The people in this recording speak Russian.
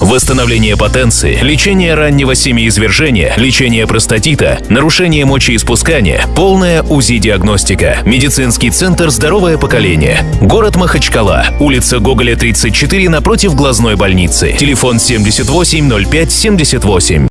Восстановление потенции, лечение раннего семяизвержения, лечение простатита, нарушение мочеиспускания, полная УЗИ-диагностика. Медицинский центр «Здоровое поколение». Город Махачкала. Улица Гоголя, 34 напротив глазной больницы. Телефон 78 05 78.